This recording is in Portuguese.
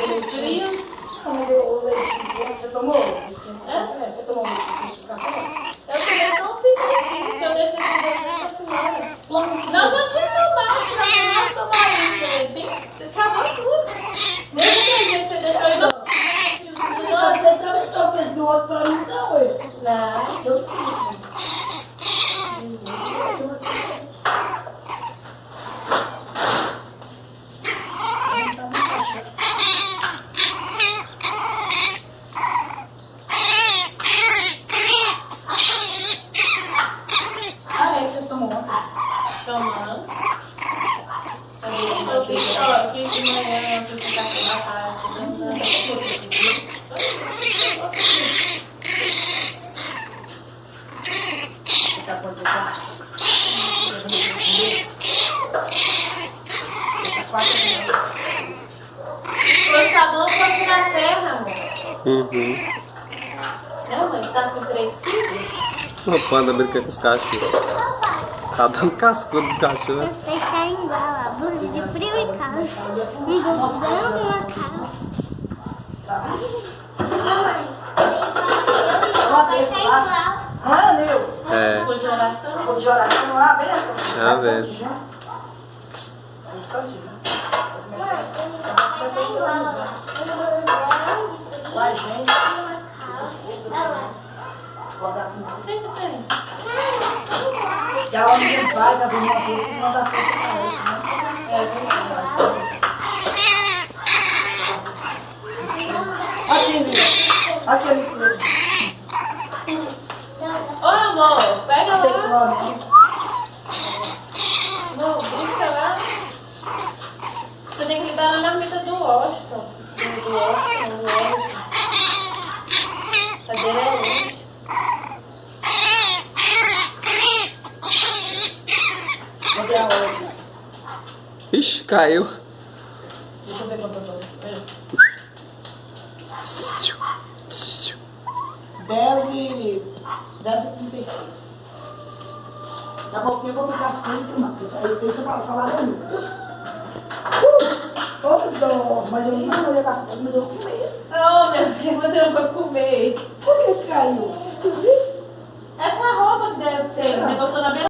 Frio. Não, mas o leite, você tomou? É? Você tomou leite de café? Eu tomei só um figozinho, porque eu deixei de beber pra semana. Não, já tinha tomado, pra mim não tomar isso. Acabou tudo. Mesmo que a gente você deixou aí no... Mas Você também trouxe do outro pra mim, não, ué. Não. Eu não Ah, é que você tomou ontem. Tomando. Fiz de manhã, eu tarde, dançando. Sabe por que tá? Tá. Hoje tá bom pra tirar a terra, amor. Uhum. Não, mãe, tá assim 3 quilos? O panda brinca com os cachorros. Tá dando cascudo dos cachorros. Os três tá igual, a blusa de frio e calça. Um blusão e uma calça. Mamãe, Uma vai vez sair lá. igual. Ah, meu. É. Ficou de oração? Vou de oração há benção. É a benção. Frio Vai, gente. uma calça. Olha lá. Vou tem? Que a hora que vai, das irmãs tudo, não dá força? É verdade. Aqui, Zé. Aqui, Alice. Ô, amor, pega que lá. nome, né? Não, busca lá. Você tem que dar na marmita do Washington. Ixi, caiu. Deixa eu ver quantas horas. Dez e... Dez e trinta e seis. Daqui a pouquinho eu vou ficar frente, mato. Aí você passa lá dentro. Uh! Ô, mas eu não vou eu vou comer. Não, meu filho, você não vai comer. Por que caiu? Essa roupa que deve ter, você gostou da beira?